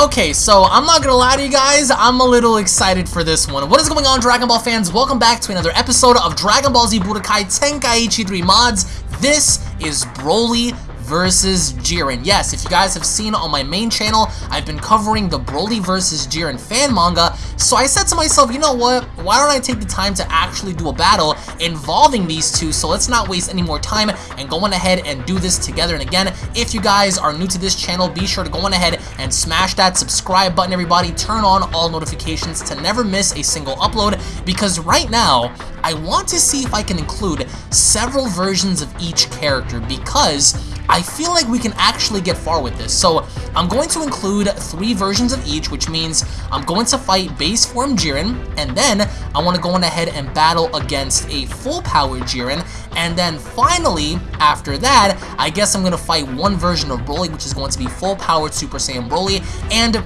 Okay, so I'm not gonna lie to you guys, I'm a little excited for this one. What is going on, Dragon Ball fans? Welcome back to another episode of Dragon Ball Z Budokai Tenkaichi 3 Mods. This is Broly versus Jiren. Yes, if you guys have seen on my main channel, I've been covering the Broly versus Jiren fan manga, so I said to myself, you know what, why don't I take the time to actually do a battle involving these two, so let's not waste any more time and go on ahead and do this together. And again, if you guys are new to this channel, be sure to go on ahead and smash that subscribe button, everybody. Turn on all notifications to never miss a single upload, because right now, I want to see if I can include several versions of each character, because I feel like we can actually get far with this. So I'm going to include three versions of each, which means I'm going to fight base form Jiren, and then I want to go on ahead and battle against a full power Jiren, and then finally, after that, I guess I'm going to fight one version of Broly, which is going to be full powered Super Saiyan Broly, and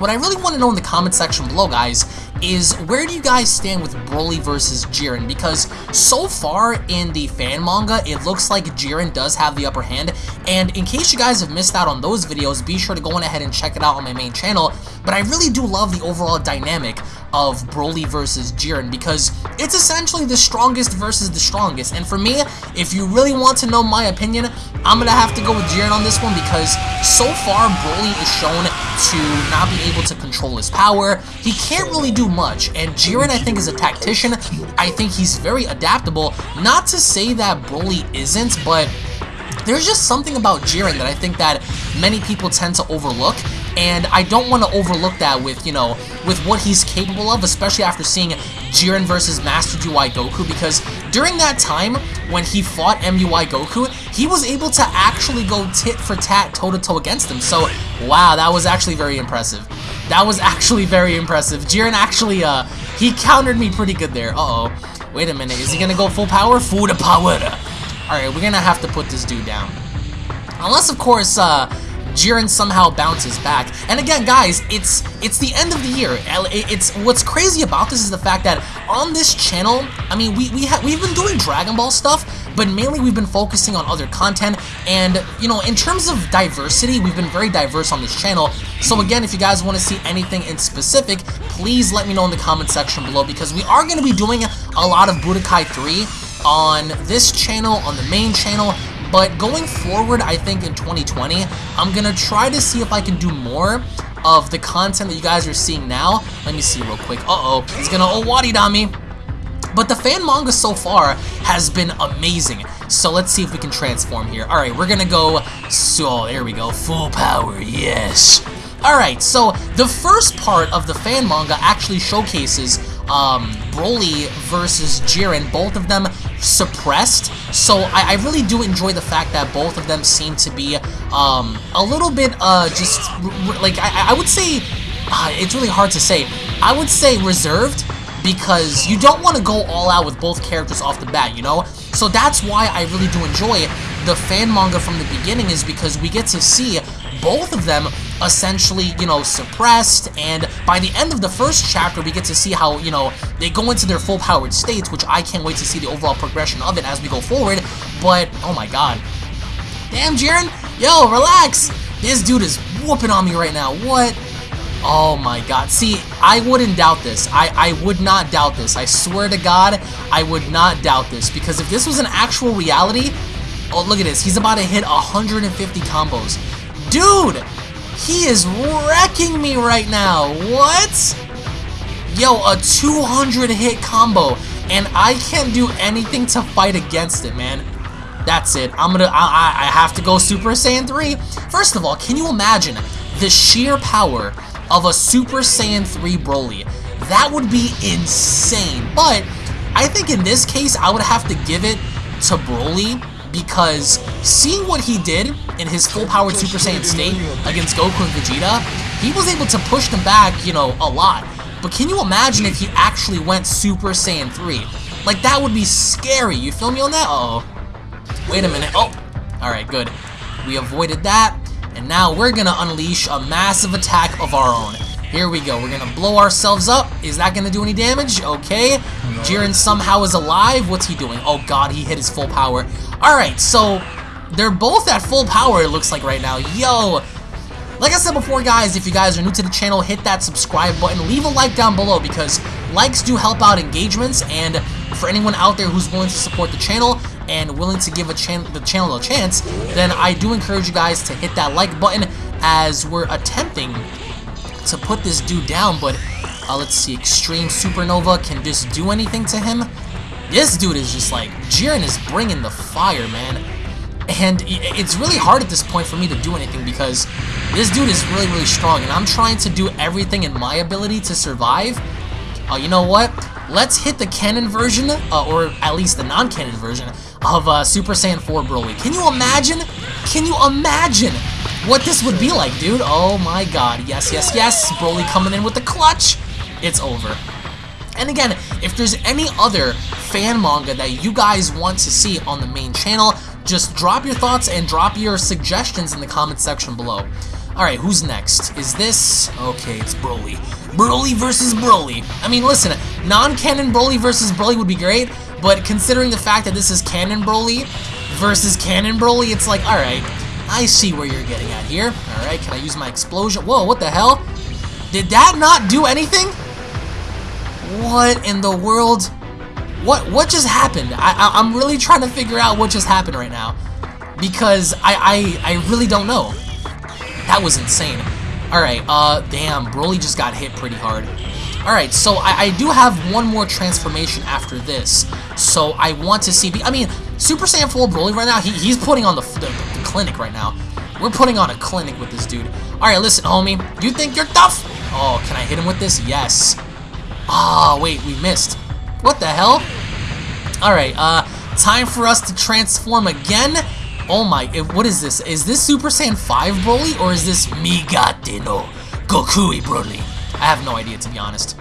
what I really want to know in the comment section below, guys, is where do you guys stand with Broly versus Jiren? Because so far in the fan manga, it looks like Jiren does have the upper hand, and in case you guys have missed out on those videos, be sure to go on ahead and check it out on my main channel, but I really do love the overall dynamic of Broly versus Jiren because it's essentially the strongest versus the strongest. And for me, if you really want to know my opinion, I'm going to have to go with Jiren on this one because so far Broly is shown to not be able to control his power. He can't really do much. And Jiren, I think, is a tactician. I think he's very adaptable. Not to say that Broly isn't, but there's just something about Jiren that I think that many people tend to overlook and I don't want to overlook that with, you know, with what he's capable of, especially after seeing Jiren versus Master UI Goku, because during that time, when he fought MUI Goku, he was able to actually go tit for tat, toe-to-toe -to -toe against him, so, wow, that was actually very impressive. That was actually very impressive. Jiren actually, uh, he countered me pretty good there. Uh-oh. Wait a minute, is he gonna go full power? Full power! Alright, we're gonna have to put this dude down. Unless, of course, uh, Jiren somehow bounces back. And again, guys, it's it's the end of the year. It's what's crazy about this is the fact that on this channel, I mean, we we have we've been doing Dragon Ball stuff, but mainly we've been focusing on other content. And you know, in terms of diversity, we've been very diverse on this channel. So again, if you guys want to see anything in specific, please let me know in the comment section below because we are going to be doing a lot of Budokai 3 on this channel, on the main channel, but going forward, I think in 2020, I'm going to try to see if I can do more of the content that you guys are seeing now. Let me see real quick. Uh-oh, he's going to Owari on me. But the fan manga so far has been amazing. So let's see if we can transform here. Alright, we're gonna go... So, there we go. Full power, yes. Alright, so the first part of the fan manga actually showcases um, Broly versus Jiren, both of them suppressed. So I, I, really do enjoy the fact that both of them seem to be um, a little bit uh, just, like, I, I would say, uh, it's really hard to say. I would say reserved because you don't want to go all out with both characters off the bat, you know? So that's why I really do enjoy the fan manga from the beginning is because we get to see both of them essentially, you know, suppressed, and by the end of the first chapter, we get to see how, you know, they go into their full-powered states, which I can't wait to see the overall progression of it as we go forward, but, oh my god. Damn, Jiren! Yo, relax! This dude is whooping on me right now, what? Oh my god. See, I wouldn't doubt this. I, I would not doubt this. I swear to God, I would not doubt this. Because if this was an actual reality... Oh, look at this. He's about to hit 150 combos. Dude! He is wrecking me right now. What? Yo, a 200 hit combo. And I can't do anything to fight against it, man. That's it. I'm gonna, I, I have to go Super Saiyan 3. First of all, can you imagine the sheer power of a Super Saiyan 3 Broly? That would be insane. But I think in this case, I would have to give it to Broly because seeing what he did in his full-powered Super Saiyan state against Goku and Vegeta, he was able to push them back, you know, a lot. But can you imagine if he actually went Super Saiyan 3? Like, that would be scary. You feel me on that? Uh oh Wait a minute. Oh. Alright, good. We avoided that. And now we're to unleash a massive attack of our own. Here we go. We're going to blow ourselves up. Is that going to do any damage? Okay. Jiren somehow is alive. What's he doing? Oh, God. He hit his full power. All right. So they're both at full power, it looks like right now. Yo. Like I said before, guys, if you guys are new to the channel, hit that subscribe button. Leave a like down below because likes do help out engagements. And for anyone out there who's willing to support the channel and willing to give a chan the channel a chance, then I do encourage you guys to hit that like button as we're attempting to put this dude down. But uh, let's see, Extreme Supernova can this do anything to him? This dude is just like, Jiren is bringing the fire, man. And it's really hard at this point for me to do anything because this dude is really, really strong. And I'm trying to do everything in my ability to survive. Uh, you know what? Let's hit the canon version, uh, or at least the non-canon version, of uh, Super Saiyan 4 Broly. Can you imagine? Can you imagine what this would be like, dude? Oh my god. Yes, yes, yes. Broly coming in with the clutch. It's over. And again, if there's any other fan manga that you guys want to see on the main channel, just drop your thoughts and drop your suggestions in the comment section below. Alright, who's next? Is this... Okay, it's Broly. Broly versus Broly. I mean, listen, non-canon Broly versus Broly would be great, but considering the fact that this is canon Broly versus canon Broly, it's like, alright, I see where you're getting at here. Alright, can I use my explosion? Whoa, what the hell? Did that not do anything? What in the world? What what just happened? I, I am really trying to figure out what just happened right now, because I I I really don't know. That was insane. All right, uh, damn, Broly just got hit pretty hard. All right, so I, I do have one more transformation after this, so I want to see. I mean, Super Saiyan 4 Broly right now, he, he's putting on the, the, the clinic right now. We're putting on a clinic with this dude. All right, listen, homie, you think you're tough? Oh, can I hit him with this? Yes. Ah, oh, wait, we missed. What the hell? Alright, uh, time for us to transform again. Oh my, what is this? Is this Super Saiyan 5 Broly, or is this Migate no Gokui Broly? I have no idea, to be honest.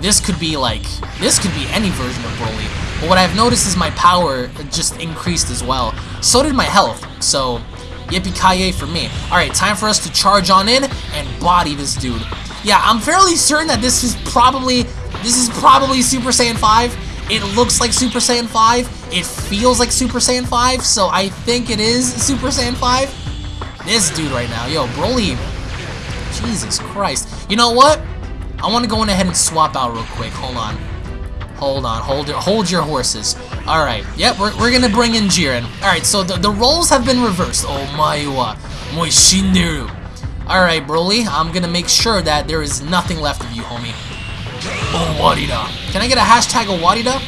This could be like, this could be any version of Broly. But what I've noticed is my power just increased as well. So did my health, so yippee-ki-yay for me. Alright, time for us to charge on in and body this dude. Yeah, I'm fairly certain that this is probably this is probably Super Saiyan 5. It looks like Super Saiyan 5. It feels like Super Saiyan 5, so I think it is Super Saiyan 5. This dude right now, yo, Broly. Jesus Christ. You know what? I want to go in ahead and swap out real quick. Hold on. Hold on. Hold your, hold your horses. Alright. Yep, we're, we're to bring in Jiren. Alright, so the, the roles have been reversed. Oh my uh, wa. Moi shinderu. Alright, Broly. I'm to make sure that there is nothing left of you, homie. Oh, Owarida. Can I get a hashtag Owarida?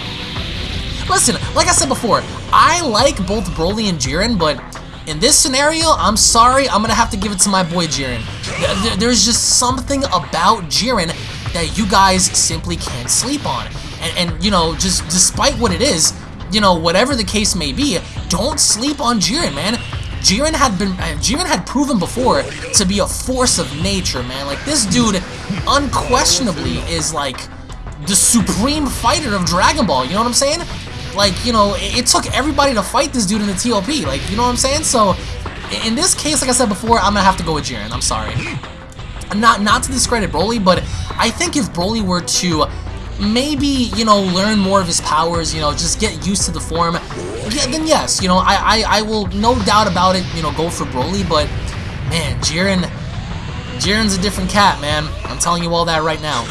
Listen, like I said before, I like both Broly and Jiren, but in this scenario, I'm sorry, I'm gonna have to give it to my boy Jiren. There's just something about Jiren that you guys simply can't sleep on. And, and, you know, just despite what it is, you know, whatever the case may be, don't sleep on Jiren, man. Jiren had been uh, Jiren had proven before to be a force of nature, man. Like this dude unquestionably is like the supreme fighter of Dragon Ball, you know what I'm saying? Like, you know, it, it took everybody to fight this dude in the TOP, like, you know what I'm saying? So, in this case, like I said before, I'm gonna have to go with Jiren, I'm sorry. Not, not to discredit Broly, but I think if Broly were to maybe, you know, learn more of his powers, you know, just get used to the form, yeah, then yes, you know, I, I, I will no doubt about it, you know, go for Broly, but, man, Jiren, Jiren's a different cat, man. I'm telling you all that right now.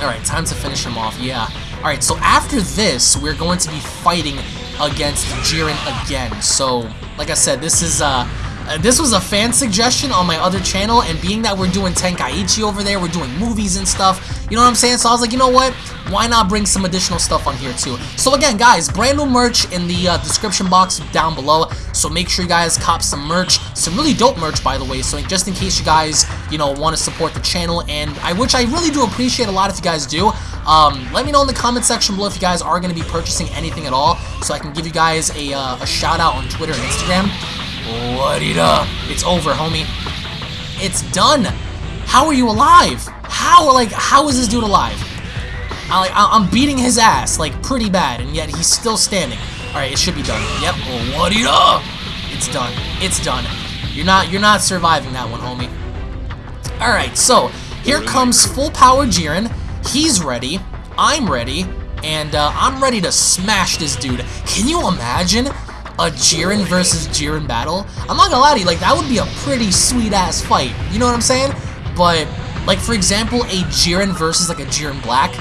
Alright, time to finish him off, yeah. Alright, so after this, we're going to be fighting against Jiren again. So, like I said, this is, uh, uh, this was a fan suggestion on my other channel, and being that we're doing Tenkaichi over there, we're doing movies and stuff, you know what I'm saying? So I was like, you know what? Why not bring some additional stuff on here too? So again, guys, brand new merch in the uh, description box down below, so make sure you guys cop some merch, some really dope merch, by the way, so just in case you guys, you know, want to support the channel, and I which I really do appreciate a lot if you guys do. Um, let me know in the comment section below if you guys are going to be purchasing anything at all, so I can give you guys a, uh, a shout out on Twitter and Instagram. What it up? It's over, homie. It's done. How are you alive? How, like, how is this dude alive? I, like, I'm beating his ass, like, pretty bad, and yet he's still standing. Alright, it should be done. Yep, what it up? It's done. It's done. You're not, you're not surviving that one, homie. Alright, so, here comes full power Jiren. He's ready. I'm ready. And uh, I'm ready to smash this dude. Can you imagine a Jiren versus Jiren battle, I'm not gonna lie to you, like, that would be a pretty sweet-ass fight. You know what I'm saying? But, like, for example, a Jiren versus, like, a Jiren Black,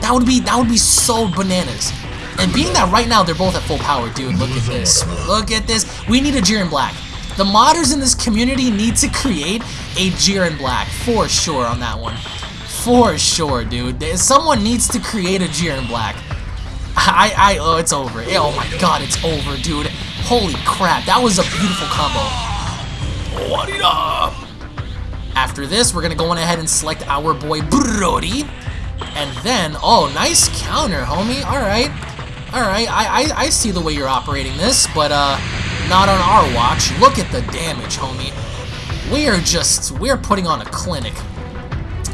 that would be, that would be so bananas. And being that right now they're both at full power, dude, look at this. Look at this. We need a Jiren Black. The modders in this community need to create a Jiren Black, for sure on that one. For sure, dude. Someone needs to create a Jiren Black. I, I, oh, it's over. Oh my god, it's over, dude. Holy crap, that was a beautiful combo. What it up? After this, we're gonna go on ahead and select our boy Broly. And then, oh, nice counter, homie. Alright. Alright, I, I, I see the way you're operating this, but, uh, not on our watch. Look at the damage, homie. We are just, we're putting on a clinic.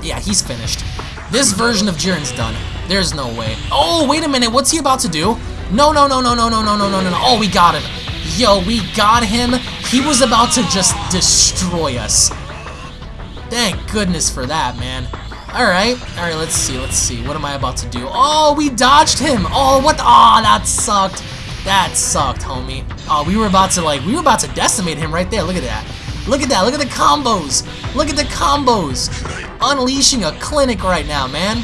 Yeah, he's finished. This version of Jiren's done. There's no way. Oh, wait a minute. What's he about to do? No, no, no, no, no, no, no, no, no, no. Oh, we got him. Yo, we got him. He was about to just destroy us. Thank goodness for that, man. Alright, alright, let's see, let's see. What am I about to do? Oh, we dodged him! Oh, what Oh, that sucked. That sucked, homie. Oh, we were about to, like, we were about to decimate him right there. Look at that. Look at that. Look at the combos. Look at the combos. Unleashing a clinic right now, man.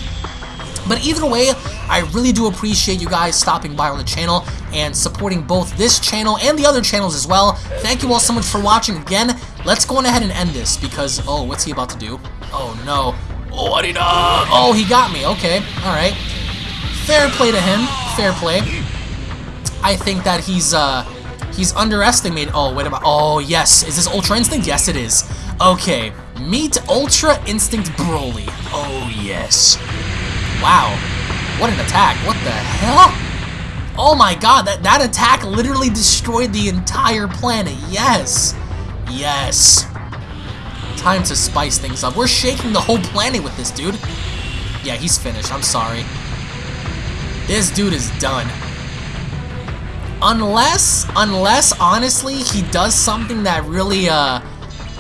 But either way, I really do appreciate you guys stopping by on the channel and supporting both this channel and the other channels as well. Thank you all so much for watching again. Let's go on ahead and end this because, oh, what's he about to do? Oh, no. Oh, he? Oh, he got me. Okay, all right. Fair play to him. Fair play. I think that he's uh he's underestimated. Oh, wait a minute. Oh, yes. Is this Ultra Instinct? Yes, it is. Okay. Meet Ultra Instinct Broly. Oh, yes. Wow. What an attack. What the hell? Oh my god, that, that attack literally destroyed the entire planet. Yes. Yes. Time to spice things up. We're shaking the whole planet with this dude. Yeah, he's finished. I'm sorry. This dude is done. Unless, unless, honestly, he does something that really, uh,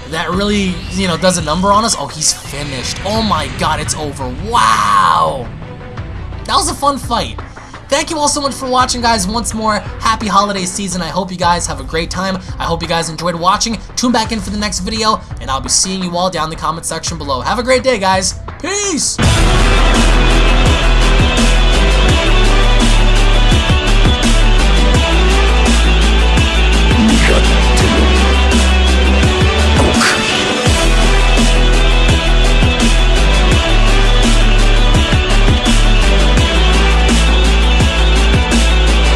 that really, you know, does a number on us. Oh, he's finished. Oh my god, it's over. Wow! That was a fun fight. Thank you all so much for watching, guys. Once more, happy holiday season. I hope you guys have a great time. I hope you guys enjoyed watching. Tune back in for the next video, and I'll be seeing you all down in the comment section below. Have a great day, guys. Peace!